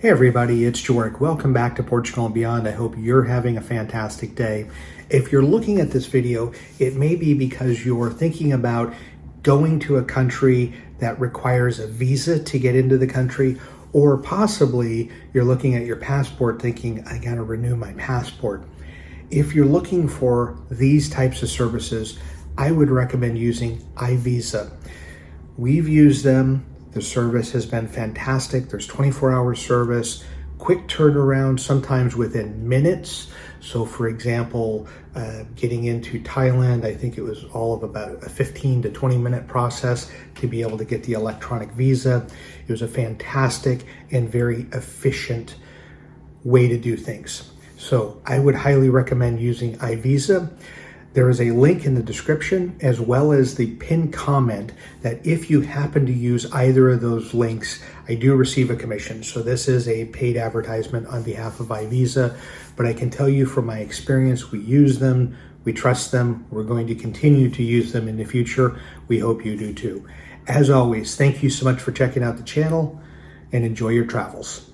Hey everybody, it's Jorik. Welcome back to Portugal and Beyond. I hope you're having a fantastic day. If you're looking at this video, it may be because you're thinking about going to a country that requires a visa to get into the country, or possibly you're looking at your passport thinking, I gotta renew my passport. If you're looking for these types of services, I would recommend using iVisa. We've used them the service has been fantastic. There's 24 hour service, quick turnaround, sometimes within minutes. So for example, uh, getting into Thailand, I think it was all of about a 15 to 20 minute process to be able to get the electronic visa. It was a fantastic and very efficient way to do things. So I would highly recommend using iVisa. There is a link in the description as well as the pinned comment that if you happen to use either of those links, I do receive a commission. So this is a paid advertisement on behalf of iVisa, but I can tell you from my experience, we use them, we trust them, we're going to continue to use them in the future. We hope you do too. As always, thank you so much for checking out the channel and enjoy your travels.